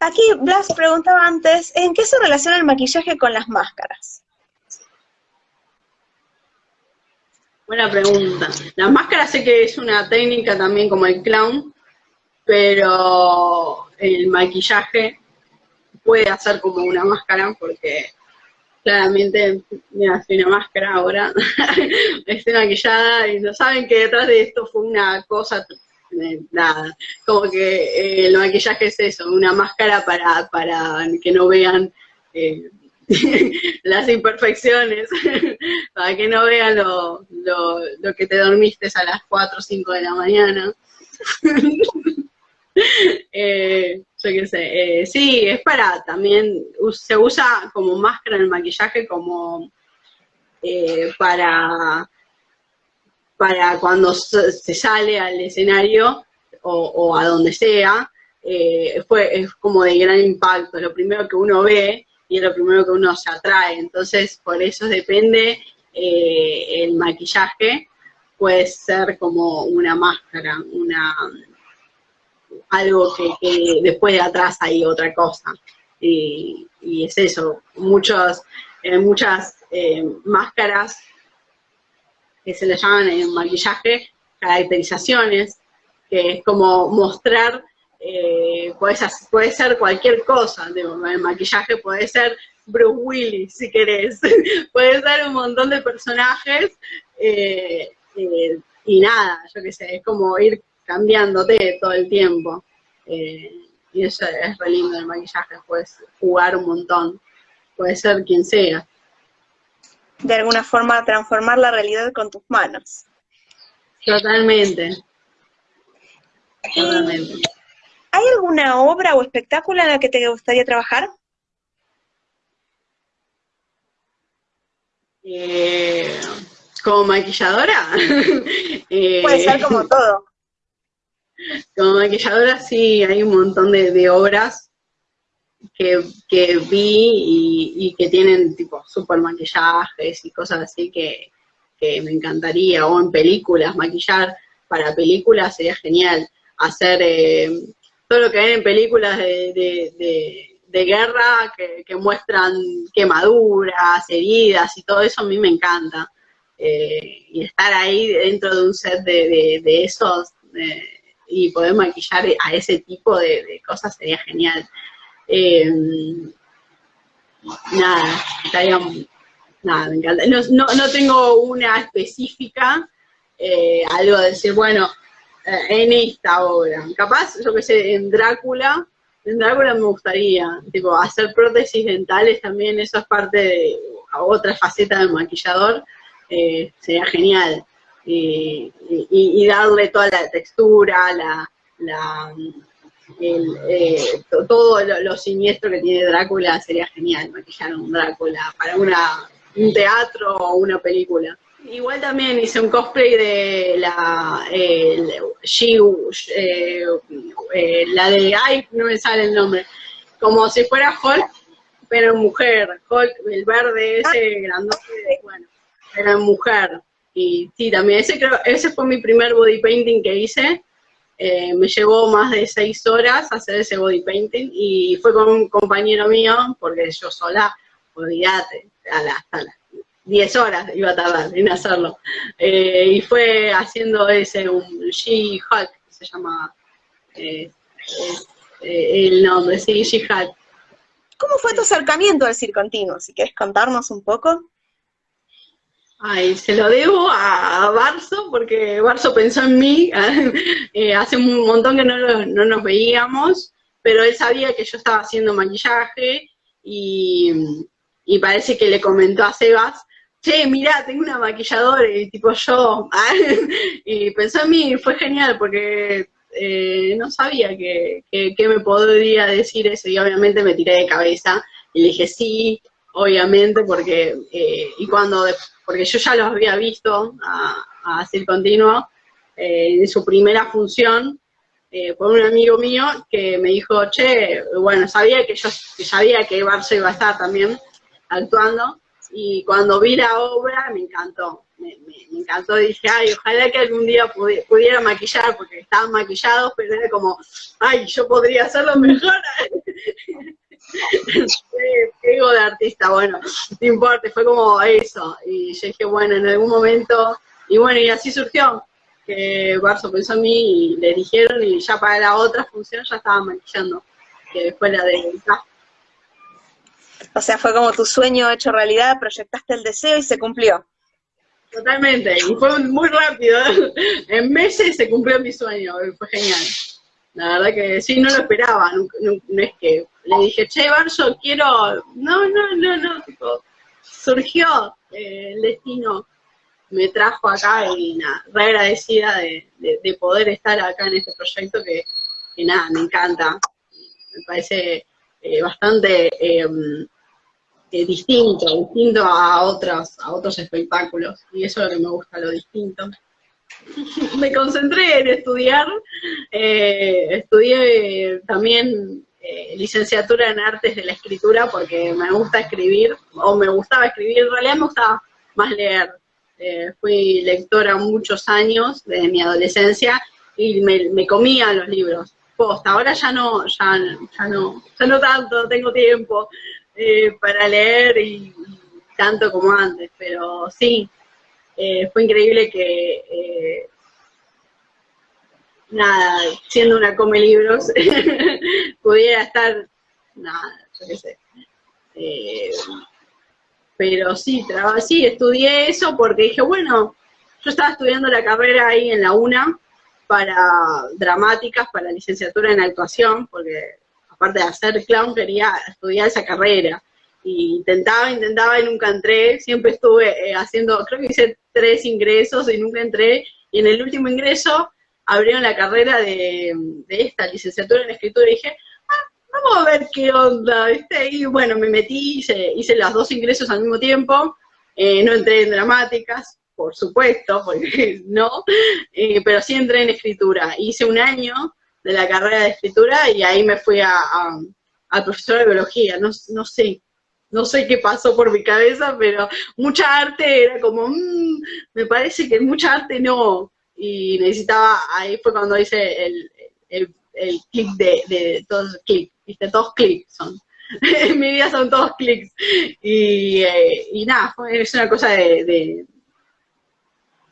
Aquí Blas preguntaba antes, ¿en qué se relaciona el maquillaje con las máscaras? Buena pregunta. La máscara sé que es una técnica también como el clown, pero el maquillaje puede hacer como una máscara porque claramente, mira, hace una máscara ahora, estoy maquillada y no saben que detrás de esto fue una cosa nada, como que eh, el maquillaje es eso, una máscara para, para que no vean eh, las imperfecciones, para que no vean lo, lo, que te dormiste a las 4 o 5 de la mañana. eh, yo qué sé, eh, sí, es para también, se usa como máscara el maquillaje como para para cuando se sale al escenario o, a donde sea, eh, fue, es como de gran impacto, lo primero que uno ve y es lo primero que uno se atrae, entonces por eso depende eh, el maquillaje, puede ser como una máscara, una algo que, después de atrás hay otra cosa, y, es eso, muchos, eh, muchas máscaras que se le llaman en maquillaje caracterizaciones, que es como mostrar, eh, puede, ser cualquier cosa, el maquillaje puede ser Bruce Willis, si querés, puede ser un montón de personajes, eh, eh, y nada, yo qué sé, es como ir cambiándote todo el tiempo. y eso es re lindo el maquillaje, puedes jugar un montón, puede ser quien sea de alguna forma transformar la realidad con tus manos. Totalmente. Totalmente. ¿Hay alguna obra o espectáculo en la que te gustaría trabajar? Eh, ¿Como maquilladora? Eh, Puede ser como todo. Como maquilladora sí, hay un montón de obras que, vi y, que tienen tipo super maquillajes y cosas así que, me encantaría, o en películas, maquillar para películas sería genial, hacer eh, todo lo que ven en películas de, guerra que, muestran quemaduras, heridas y todo eso a mí me encanta. Eh, y estar ahí dentro de un set de, esos eh, y poder maquillar a ese tipo de, cosas sería genial. Eh, nada, nada, me encanta. No, tengo una específica, eh, algo de decir, bueno, eh, en esta obra. Capaz, yo que sé, en Drácula, en Drácula me gustaría, tipo, hacer prótesis dentales también, eso es parte de otra faceta del maquillador, sería genial. Y, darle toda la textura, la el, eh, todo lo, siniestro que tiene Drácula sería genial, maquillar un Drácula para una, un teatro o una película. Igual también hice un cosplay de la eh, eh, la de, ay, no me sale el nombre, como si fuera Hulk, pero mujer, Hulk, el verde ese grandote, bueno, era mujer. Y sí, también ese creo, ese fue mi primer body painting que hice, eh, me llevó más de seis horas hacer ese body painting y fue con un compañero mío, porque yo sola, olvídate, a las, las 10 horas iba a tardar en hacerlo. Eh, y fue haciendo ese, un She-Hulk, se llama eh, el nombre, sí, She-Hulk. ¿Cómo fue tu acercamiento al circo continuo? Si quieres contarnos un poco. Ay, se lo debo a, Barso, porque Barso pensó en mí, eh, hace un montón que no, nos veíamos, pero él sabía que yo estaba haciendo maquillaje y, parece que le comentó a Sebas, che, mirá, tengo una maquilladora, y tipo yo, y pensó en mí, fue genial, porque eh, no sabía que, me podría decir eso, y obviamente me tiré de cabeza, y le dije sí, obviamente, porque, eh, y cuando porque yo ya los había visto a, a Continuo eh, en su primera función eh, por un amigo mío que me dijo, che, bueno, sabía que yo sabía que Barça iba a estar también actuando, y cuando vi la obra me encantó, me, encantó, dije, ay, ojalá que algún día pudiera maquillar, porque estaban maquillados, pero era como, ay, yo podría hacerlo mejor. Ego de artista, bueno, no importa, fue como eso, y yo dije, bueno, en algún momento, y bueno, y así surgió, que Barso pensó en mí y le dijeron, y ya para la otra función ya estaba maquillando, que fue la de o sea, fue como tu sueño hecho realidad, proyectaste el deseo y se cumplió. Totalmente, y fue muy rápido. En meses se cumplió mi sueño, fue genial. La verdad que sí, no lo esperaba, no, es que le dije, che, Barso, quiero... No, no, no, no, surgió eh, el destino, me trajo acá y nada, re agradecida de, poder estar acá en este proyecto que, nada, me encanta. Me parece eh, bastante... Em, eh, distinto, distinto a otros, a otros espectáculos, y eso es lo que me gusta, lo distinto. Me concentré en estudiar, eh, estudié también eh, licenciatura en artes de la escritura porque me gusta escribir, o me gustaba escribir, en realidad me gustaba más leer. fui lectora muchos años de mi adolescencia y me, comía los libros. Ahora ya no, ya, ya no, ya no tanto, tengo tiempo, eh, para leer y, tanto como antes, pero sí, eh, fue increíble que, eh, nada, siendo una come libros, pudiera estar, nada, yo qué sé. pero sí, sí, estudié eso porque dije, bueno, yo estaba estudiando la carrera ahí en la UNA para dramáticas, para licenciatura en actuación, porque aparte de hacer clown, quería estudiar esa carrera. Y intentaba, intentaba y nunca entré. Siempre estuve eh, haciendo, creo que hice tres ingresos y nunca entré. Y en el último ingreso abrieron la carrera de, esta licenciatura en escritura y dije, ah, vamos a ver qué onda, Y bueno, me metí, hice, hice los dos ingresos al mismo tiempo. Eh, no entré en dramáticas, por supuesto, porque no, eh, pero sí entré en escritura. Hice un año de la carrera de escritura y ahí me fui a, al profesor de biología, no, no sé, no sé qué pasó por mi cabeza, pero mucha arte era como, mm, me parece que mucha arte no, y necesitaba, ahí fue cuando hice el, el, clic de, de todos clic, viste, todos clics son. en mi vida son todos clics. Y, eh, y nada, es una cosa de, de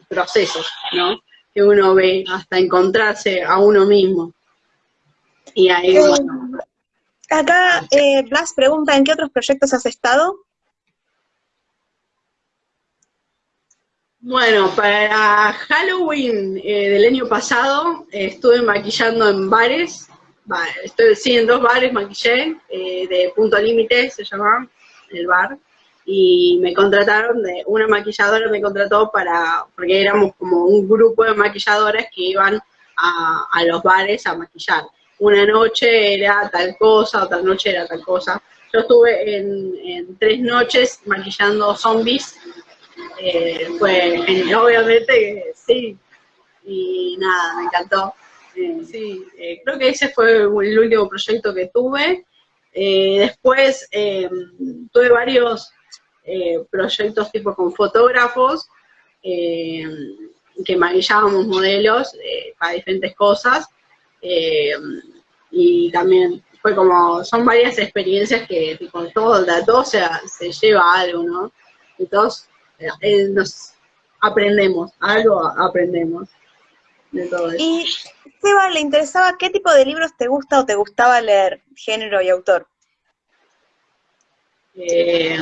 procesos, ¿no? Que uno ve hasta encontrarse a uno mismo. Y ahí, eh, Acá eh, Blas pregunta, ¿en qué otros proyectos has estado? Bueno, para Halloween eh, del año pasado estuve maquillando en bares, estoy, sí, en dos bares maquillé, de Punto Límite se llama el bar, y me contrataron, de una maquilladora me contrató para, porque éramos como un grupo de maquilladoras que iban a los bares a maquillar una noche era tal cosa, otra noche era tal cosa. Yo estuve en, tres noches maquillando zombies, eh, fue obviamente sí, y nada, me encantó. Eh, sí, eh, creo que ese fue el último proyecto que tuve. después tuve varios proyectos tipo con fotógrafos, que maquillábamos modelos para diferentes cosas. Eh, y también fue como, son varias experiencias que tipo, todo, todo se, se lleva algo, ¿no? Y todos eh, nos aprendemos, algo aprendemos de todo eso. Y Seba, ¿le interesaba qué tipo de libros te gusta o te gustaba leer, género y autor? Eh,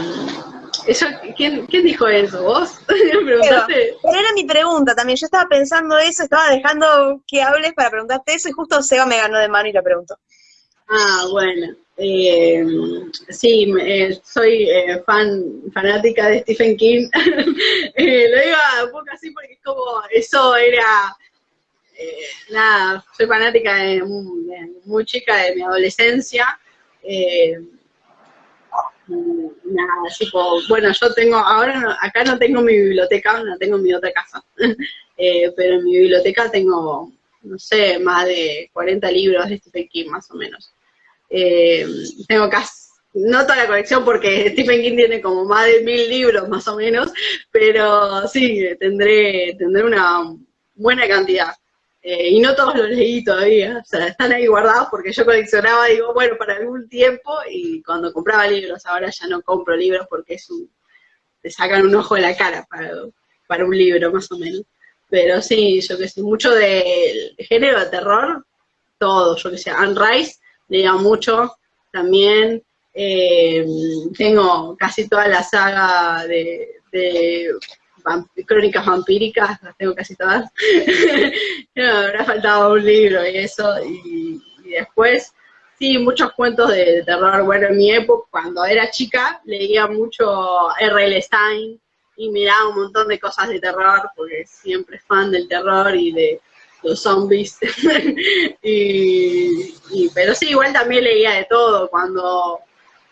eso, ¿quién, dijo eso? ¿Vos? Pero, era mi pregunta también. Yo estaba pensando eso, estaba dejando que hables para preguntarte eso y justo Seba me ganó de mano y la preguntó. Ah, bueno. Eh, sí, eh, soy eh, fan, fanática de Stephen King. lo digo un poco así porque es como, eso era, nada, soy fanática de, muy chica de mi adolescencia nada, tipo, bueno, yo tengo, ahora acá no tengo mi biblioteca, no tengo mi otra casa, eh, pero en mi biblioteca tengo, no sé, más de 40 libros de Stephen King, más o menos. Eh, tengo casi, no toda la colección porque Stephen King tiene como más de mil libros más o menos, pero sí, tendré, tendré una buena cantidad. Eh, y no todos los leí todavía, o sea, están ahí guardados porque yo coleccionaba, digo, bueno, para algún tiempo, y cuando compraba libros, ahora ya no compro libros porque es un, te sacan un ojo de la cara para, para un libro, más o menos. Pero sí, yo que sé, mucho del género de terror, todo, yo que sé, Anne Rice, leía mucho también, eh, tengo casi toda la saga de crónicas vampíricas, las tengo casi todas. me habrá faltado un libro y eso, y, después, sí, muchos cuentos de, terror. Bueno, en mi época, cuando era chica, leía mucho R.L. Stein y miraba un montón de cosas de terror, porque siempre fan del terror y de los zombies. y, pero sí, igual también leía de todo. Cuando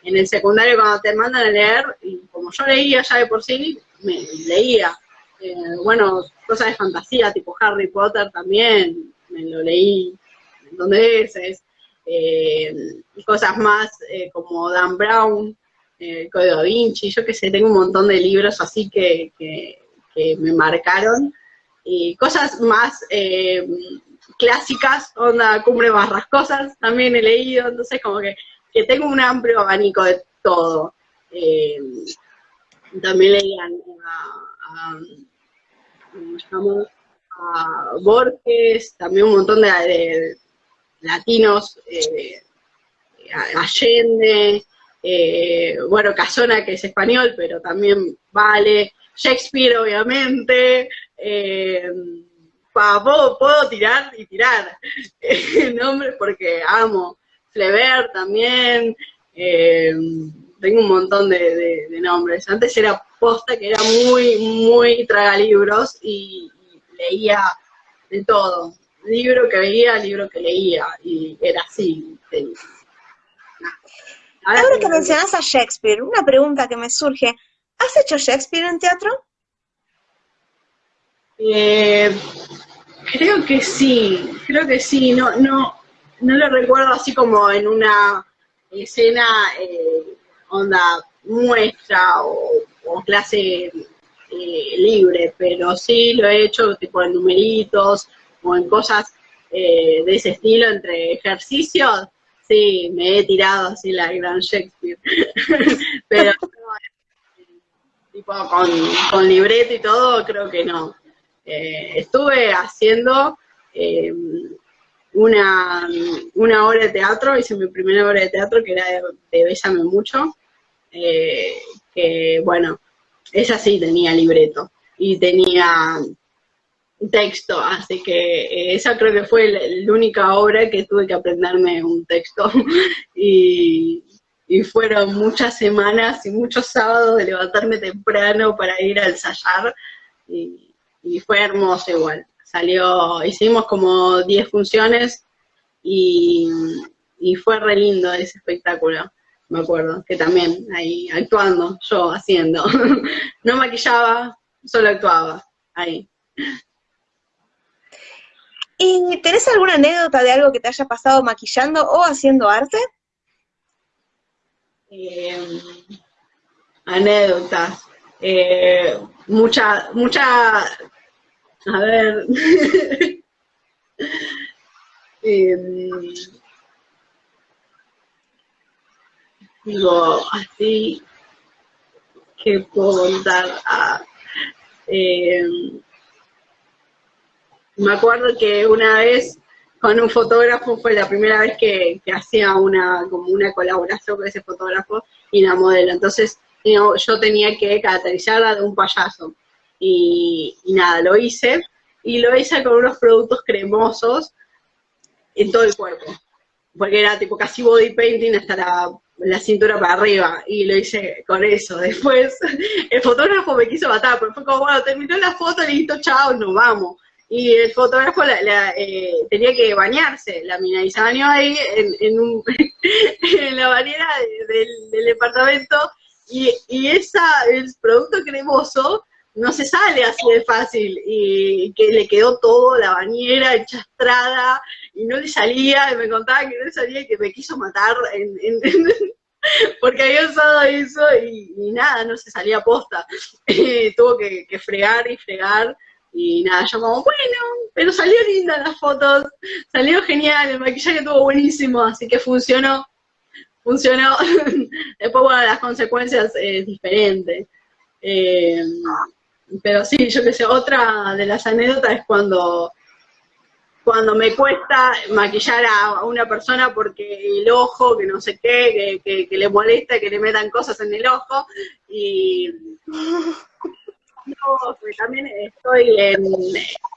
en el secundario, cuando te mandan a leer, y como yo leía ya de por sí, me leía. Eh, bueno, cosas de fantasía, tipo Harry Potter también, me lo leí un montón de veces. Eh, cosas más eh, como Dan Brown, eh, Código da Vinci, yo que sé, tengo un montón de libros así que, que, me marcaron. Y cosas más clásicas, onda Cumbre Barrascosas, también he leído, entonces como que, que tengo un amplio abanico de todo también leían a, Borges, también un montón de, latinos, eh, Allende, eh, bueno, Casona, que es español, pero también vale, Shakespeare, obviamente, eh, puedo, puedo, tirar y tirar nombres porque amo, Flever también, tengo un montón de, nombres. Antes era posta que era muy, muy tragalibros y, y leía de todo. Libro que veía, libro que leía, y era así. Ahora, que mencionas a Shakespeare, una pregunta que me surge. ¿Has hecho Shakespeare en teatro? Eh, creo que sí, creo que sí, no, no, no lo recuerdo así como en una escena eh, onda muestra o, clase eh, libre, pero sí lo he hecho tipo en numeritos o en cosas eh, de ese estilo, entre ejercicios, sí, me he tirado así la gran Shakespeare, pero tipo con, con, libreto y todo, creo que no. Eh, estuve haciendo una, una obra de teatro, hice mi primera obra de teatro que era de, de Mucho, que bueno, esa sí tenía libreto y tenía texto, así que eh, esa creo que fue la, única obra que tuve que aprenderme un texto y, fueron muchas semanas y muchos sábados de levantarme temprano para ir a ensayar y, fue hermoso igual. Salió, hicimos como 10 funciones y, y fue re lindo ese espectáculo me acuerdo, que también ahí actuando, yo haciendo. no maquillaba, solo actuaba, ahí. ¿Y tenés alguna anécdota de algo que te haya pasado maquillando o haciendo arte? Eh, anécdotas. Eh, mucha, mucha, a ver. eh, digo, así que puedo contar a... Eh, me acuerdo que una vez con un fotógrafo fue la primera vez que, hacía una como una colaboración con ese fotógrafo y la modelo. Entonces yo tenía que caracterizarla de un payaso. Y, y, nada, lo hice. Y lo hice con unos productos cremosos en todo el cuerpo. Porque era tipo casi body painting hasta la la cintura para arriba y lo hice con eso. Después el fotógrafo me quiso matar, pero fue como, bueno, terminó la foto, listo, chao, nos vamos. Y el fotógrafo eh, tenía que bañarse, la mina, y se bañó ahí en, en, la bañera del, departamento, y, y esa, el producto cremoso no se sale así de fácil, y que le quedó todo, la bañera enchastrada, y no le salía, y me contaba que no le salía y que me quiso matar en, porque había usado eso y, nada, no se salía posta. Tuvo que, fregar y fregar y nada, yo como, bueno, pero salió linda las fotos, salió genial, el maquillaje estuvo buenísimo, así que funcionó, funcionó. Después, bueno, las consecuencias es diferente. Eh, pero sí, yo qué sé, otra de las anécdotas es cuando cuando me cuesta maquillar a una persona porque el ojo, que no sé qué, que, le molesta que le metan cosas en el ojo, y también estoy en,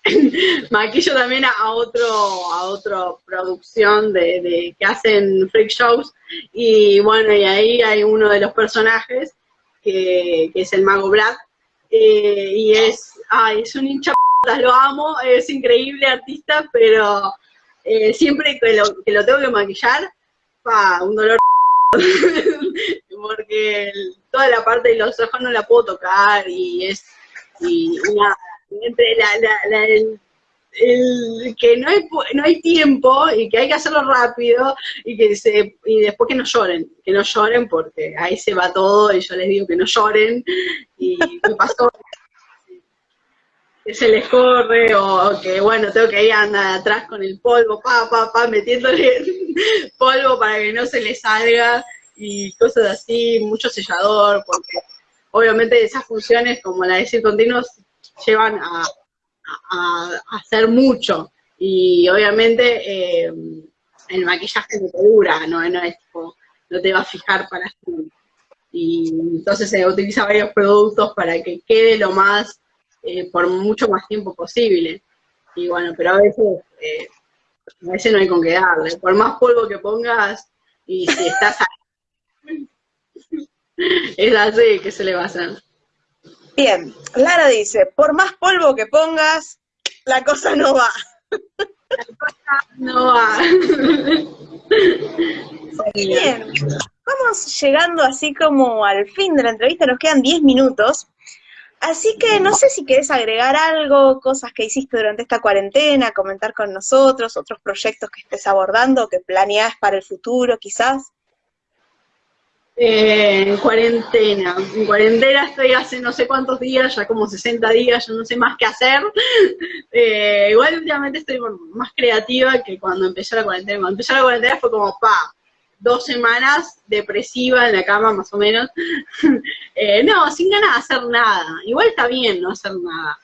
maquillo también a otro, a otra producción de, que hacen freak shows, y bueno, y ahí hay uno de los personajes que, es el mago Black, eh, y es, ay, es un hincha lo amo, es increíble artista, pero eh, siempre que lo, que lo tengo que maquillar, pa, un dolor porque toda la parte de los ojos no la puedo tocar y es y entre la, el, que no hay, no hay tiempo y que hay que hacerlo rápido y que se y después que no lloren, que no lloren porque ahí se va todo y yo les digo que no lloren y me pasó. Que se les corre o que, bueno, tengo que ir andar atrás con el polvo, pa, pa, pa, metiéndole polvo para que no se le salga y cosas así, mucho sellador, porque obviamente esas funciones como la de decir continuos llevan a, hacer mucho y obviamente eh, el maquillaje no te dura, no, no es tipo, no te va a fijar para siempre. Y entonces se utiliza varios productos para que quede lo más eh, por mucho más tiempo posible. Y bueno, pero a veces, eh, a veces no hay con qué darle. Por más polvo que pongas, y si estás ahí, es así que se le va a hacer. Bien, Lara dice, por más polvo que pongas, la cosa no va. La cosa no va. Bien, vamos llegando así como al fin de la entrevista, nos quedan 10 minutos. Así que no sé si querés agregar algo, cosas que hiciste durante esta cuarentena, comentar con nosotros, otros proyectos que estés abordando, que planeás para el futuro quizás. Eh, en cuarentena, en cuarentena estoy hace no sé cuántos días, ya como 60 días, yo no sé más qué hacer. Eh, igual últimamente estoy más creativa que cuando empezó la cuarentena. Cuando empezó la cuarentena fue como, pa, dos semanas depresiva en la cama, más o menos. Eh, no, sin ganas de hacer nada. Igual está bien no hacer nada.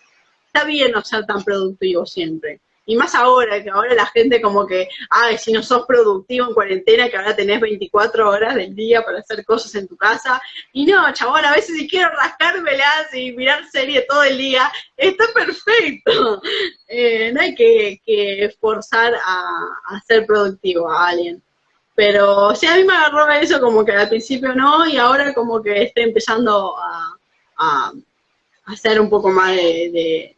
Está bien no ser tan productivo siempre. Y más ahora, que ahora la gente como que, ay, si no sos productivo en cuarentena, que ahora tenés 24 horas del día para hacer cosas en tu casa. Y no, chabón, a veces si quiero rascármelas y mirar serie todo el día, está perfecto. Eh, no hay que, que forzar a, a ser productivo a alguien. Pero sí, a mí me agarró eso como que al principio no, y ahora como que estoy empezando a, hacer un poco más de,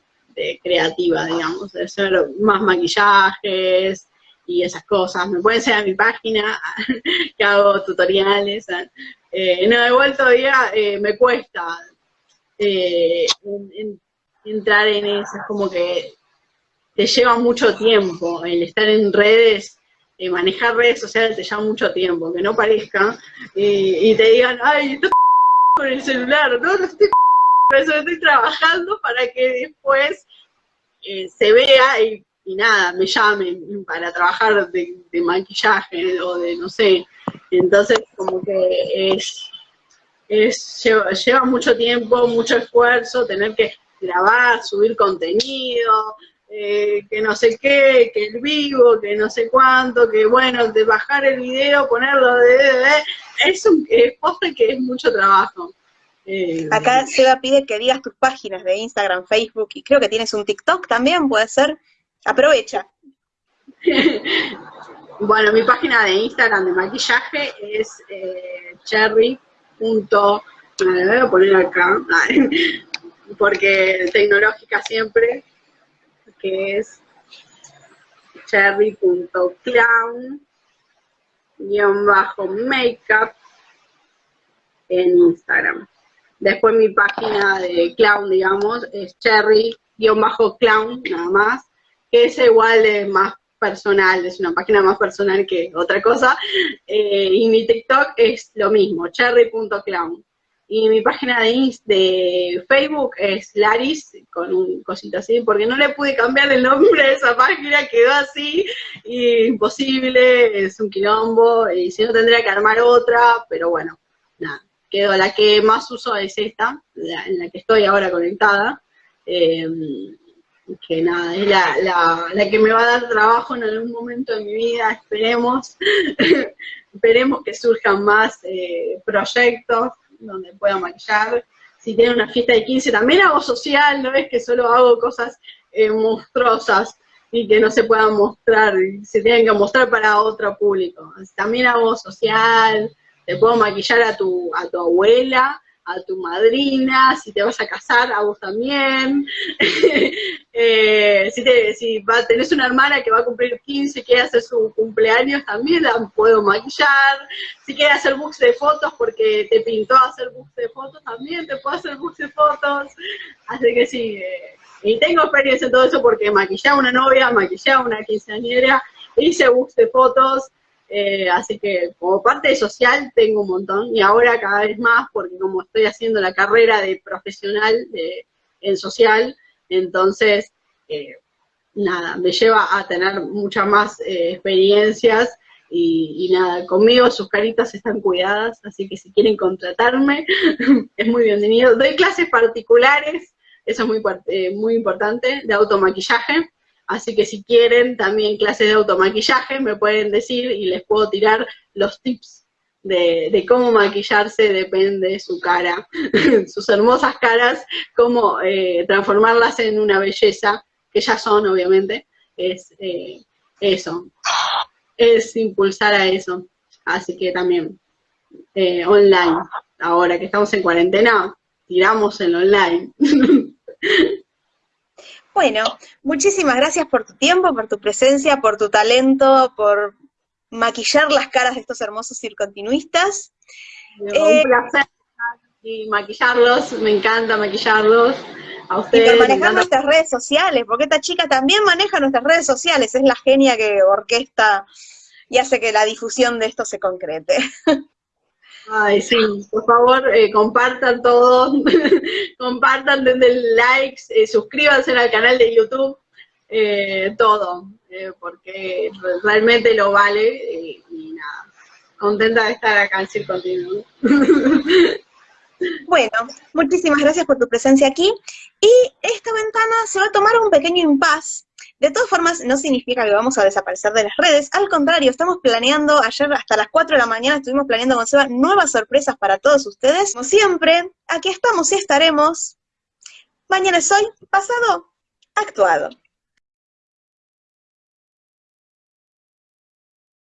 creativa, digamos, de hacer más maquillajes y esas cosas. Me pueden ser a mi página, que hago tutoriales. Eh, no, igual todavía eh, me cuesta eh, entrar en eso, es como que te lleva mucho tiempo el estar en redes eh, manejar redes sociales te lleva mucho tiempo, que no parezca, y, te digan, ay, estoy con el celular, no, no estoy eso estoy trabajando para que después eh, se vea y, nada, me llamen para trabajar de, maquillaje o de, no sé, entonces como que es, es lleva, lleva mucho tiempo, mucho esfuerzo, tener que grabar, subir contenido, eh, que no sé qué, que el vivo, que no sé cuánto, que bueno, de bajar el video, ponerlo de, es un es que es mucho trabajo. Eh, Acá Seba pide que digas tus páginas de Instagram, Facebook, y creo que tienes un TikTok también, puede ser. Aprovecha. bueno, mi página de Instagram de maquillaje es eh, cherry. voy a poner acá, porque tecnológica siempre, que es cherry.clown guion bajo makeup en Instagram. Después mi página de clown, digamos, es cherry guion bajo clown, nada más, que es igual de más personal, es una página más personal que otra cosa, eh, y mi TikTok es lo mismo, cherry.clown. Y mi página de, de Facebook es Laris, con un cosito así, porque no le pude cambiar el nombre de esa página, quedó así, y imposible, es un quilombo, y si no tendría que armar otra, pero bueno, nada, La que más uso es esta, en la que estoy ahora conectada, eh, que nada, es la, la, que me va a dar trabajo en algún momento de mi vida, esperemos, esperemos que surjan más eh, proyectos donde pueda maquillar, si tiene una fiesta de 15 también hago social, no es que solo hago cosas eh, monstruosas y que no se puedan mostrar, se tienen que mostrar para otro público, también hago social, te puedo maquillar a tu, a tu abuela, a tu madrina, si te vas a casar, a vos también. eh, si, te, si va, tenés una hermana que va a cumplir 15 y quiere hacer su cumpleaños, también la puedo maquillar. Si quiere hacer books de fotos porque te pintó hacer books de fotos, también te puedo hacer books de fotos. Así que sí, eh, y tengo experiencia en todo eso porque maquillé a una novia, maquillé a una quinceañera, hice books de fotos, eh, así que como parte social tengo un montón. Y ahora cada vez más porque como estoy haciendo la carrera de profesional de, en social, entonces eh, nada, me lleva a tener muchas más eh, experiencias. Y, nada, conmigo sus caritas están cuidadas, así que si quieren contratarme, es muy bienvenido. Doy clases particulares, eso es muy, muy importante, de automaquillaje, Así que si quieren también clases de automaquillaje, me pueden decir y les puedo tirar los tips de, cómo maquillarse, depende de su cara, sus hermosas caras, cómo eh, transformarlas en una belleza, que ya son obviamente, es eh, eso, es impulsar a eso. Así que también eh, online, ahora que estamos en cuarentena, tiramos en online. Bueno, muchísimas gracias por tu tiempo, por tu presencia, por tu talento, por maquillar las caras de estos hermosos circontinuistas. un eh, placer y maquillarlos, me encanta maquillarlos. A ustedes, y por manejar nuestras redes sociales, porque esta chica también maneja nuestras redes sociales, es la genia que orquesta y hace que la difusión de esto se concrete. Ay, sí, por favor, eh, compartan todos, compartan, den likes, eh, suscríbanse al canal de YouTube, eh, todo, porque realmente lo vale y nada, contenta de estar acá en Circo Bueno, muchísimas gracias por tu presencia aquí, y esta ventana se va a tomar un pequeño impasse de todas formas, no significa que vamos a desaparecer de las redes, al contrario, estamos planeando, ayer hasta las 4 de la mañana estuvimos planeando con Seba nuevas sorpresas para todos ustedes. Como siempre, aquí estamos y estaremos. Mañana es hoy, pasado, actuado.